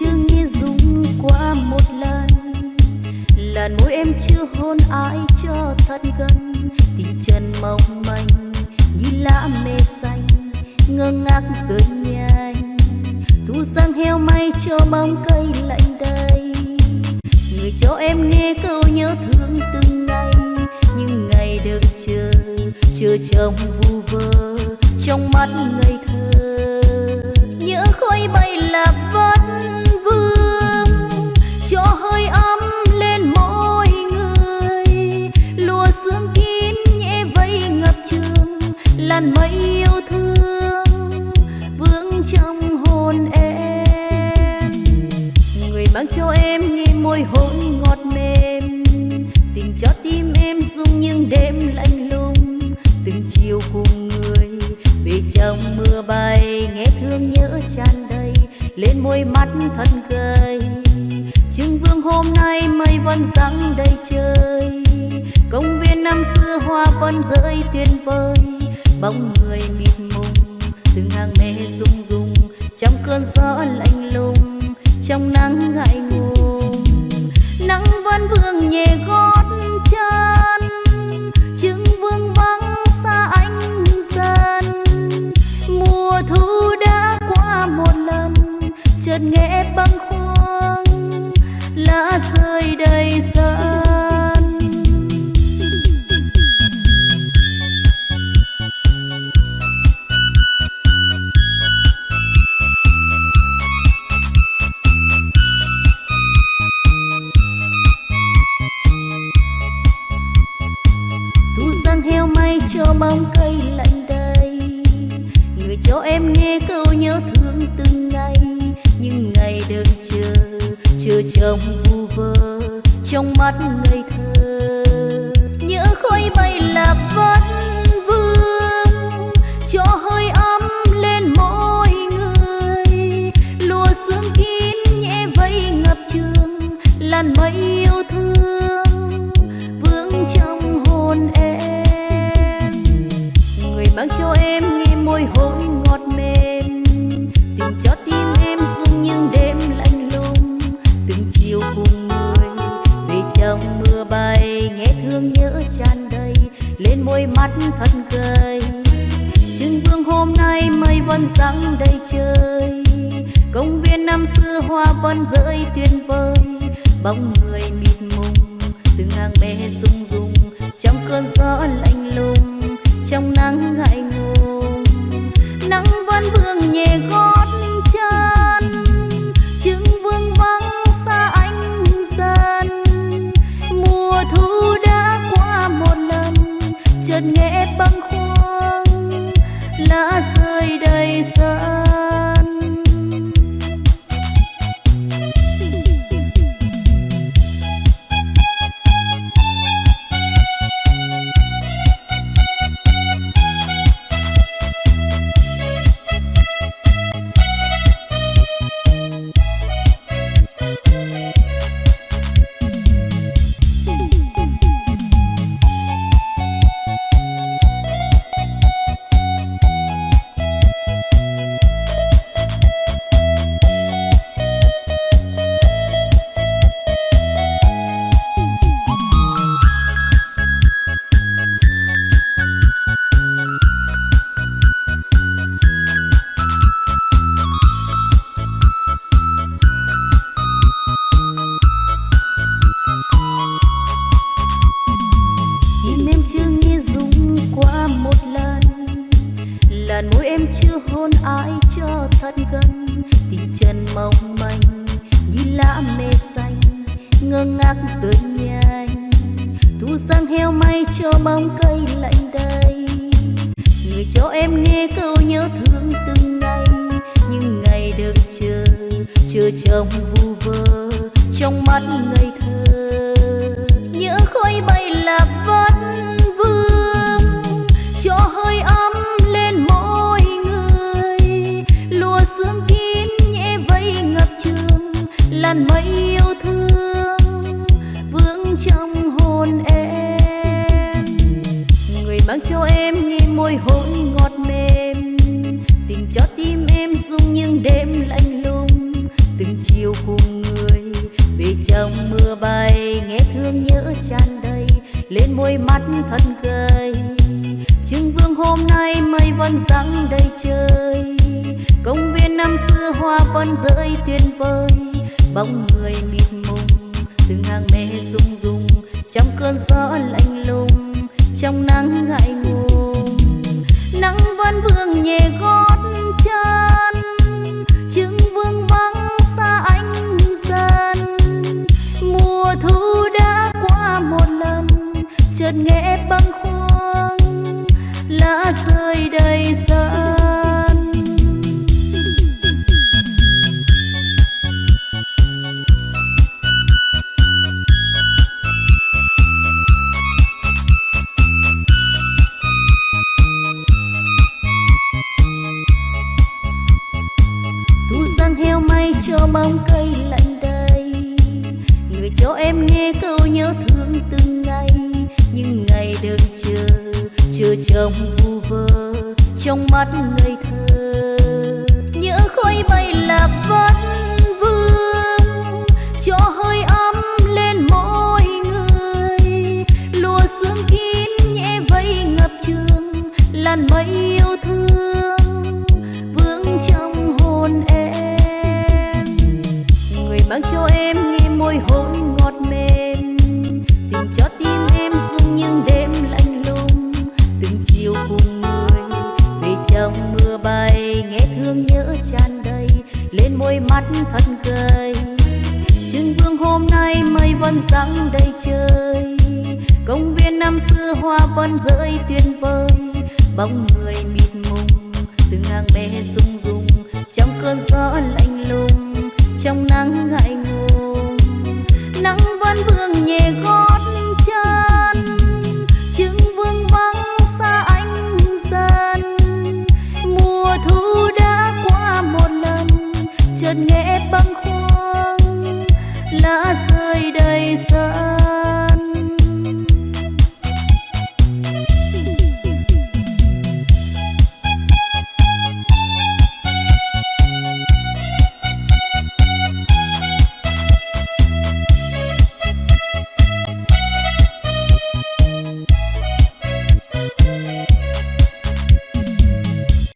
chưa nghe dung qua một lần. Làn môi em chưa hôn ai cho thật gần. Tình chân mong manh như lá mê xanh, ngơ ngác rơi nhanh. Thu sang heo may cho bóng cây lạnh đây người cho em nghe câu nhớ thương từng ngày. Những ngày được chờ chờ trông vu vơ trong mắt ngây thơ. Nhớ khói bay người cho em nghe môi hôn ngọt mềm. Tình cho tim em rung những đêm lạnh lùng. Từng chiều cùng người, về trong mưa bay, nghe thương nhớ tràn đầy, lên môi mắt thân gầy. Trưng vương hôm nay mây vẫn răng đầy trời. Công viên năm xưa hoa vẫn rơi tuyệt vời. Bóng người mịt mùng, từng hàng mê rung rung, trong cơn gió lạnh lùng trong nắng ngại ngùng nắng vẫn vương nhẹ gót chân chứng vương vắng xa anh dần. Mùa thu đã qua một lần, chợt nghe bâng cho bóng cây lạnh đây người cho em nghe câu nhớ thương từng ngày. Nhưng ngày đợi chờ chờ chồng vu vơ trong mắt ngây thơ. Nhớ khói bay lạc vẫn vương, cho hơi ấm lên mỗi người. Lùa sương kín nhẹ vây ngập trường, làn mây yêu thương. Vương trong hồn em mang cho em nghe môi hôn ngọt mềm. Tình cho tim em rung những đêm lạnh lùng. Từng chiều cùng người, về trong mưa bay, nghe thương nhớ tràn đầy, lên môi mắt thật gầy. Trưng vương hôm nay mây vẫn răng đầy trời. Công viên năm xưa hoa vẫn rơi tuyệt vời. Bóng người mịt mùng, từng hàng mê rung rung, trong cơn gió lạnh lùng trong nắng ngại ngùng nắng vẫn vương nhẹ gót chân chứng vương vắng xa anh dần. Mùa thu đã qua một lần, chợt nghe bâng làn môi em chưa hôn ai cho thật gần. Tình chân mong manh như lá mê xanh ngơ ngác rơi nhanh thu sang heo may cho bóng cây lạnh đây người cho em nghe câu nhớ thương từng ngày. Nhưng ngày đợi chờ chờ trong vu vơ trong mắt ngây thơ. Nhớ khói bay lạc mang cho em nghe môi hôn ngọt mềm. Tình cho tim em rung những đêm lạnh lùng. Từng chiều cùng người, về trong mưa bay, nghe thương nhớ tràn đầy. Lên môi mắt thân gầy. Trưng vương hôm nay mây vẫn răng đầy trời. Công viên năm xưa hoa vẫn rơi tuyệt vời. Bóng người mịt mùng, từng hàng mê rung rung trong cơn gió lạnh lùng trong nắng ngại ngùng. Nắng vẫn vương nhẹ gót chân chứng vương vắng xa anh dần. Mùa thu đã qua một lần, chợt nghe băng khuâng. Lá rơi đầy sân cho bóng cây lạnh đầy. Người cho em nghe câu nhớ thương từng ngày, những ngày đợi chờ chờ chồng vu vơ trong mắt ngây thơ. Nhớ khói bay lạc vẫn vương, cho hơi ấm lên mỗi người. Lùa sương kín nhẹ vây ngập trường, làn mây yêu thương, vương trong hồn em mang cho em nghe môi hôn ngọt mềm. Tình cho tim em rung những đêm lạnh lùng. Từng chiều cùng người về trong mưa bay, nghe thương nhớ tràn đầy, lên môi mắt thật gầy. Trưng vương hôm nay mây vẫn răng đầy trời. Công viên năm xưa hoa vẫn rơi tuyệt vời, bóng người mịt trong nắng ngại ngùng nắng vẫn vương nhẹ gót chân chứng vương vắng xa anh dần. Mùa thu đã qua một lần, chợt nghe